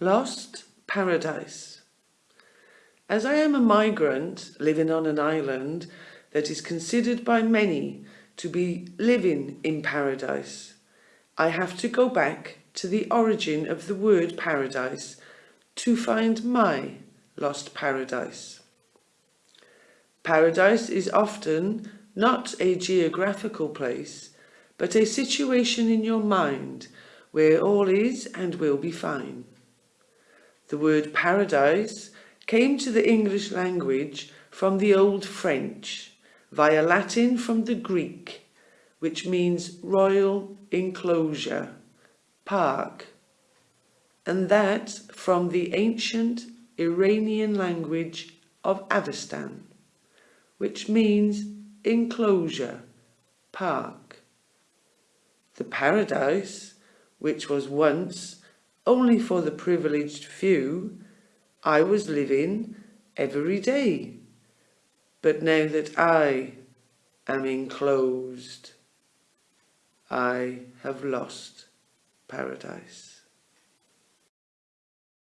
Lost Paradise. As I am a migrant living on an island that is considered by many to be living in paradise, I have to go back to the origin of the word paradise to find my lost paradise. Paradise is often not a geographical place, but a situation in your mind where all is and will be fine. The word paradise came to the English language from the Old French, via Latin from the Greek, which means royal enclosure, park, and that from the ancient Iranian language of Avestan, which means enclosure, park. The paradise, which was once only for the privileged few, I was living every day. But now that I am enclosed, I have lost paradise.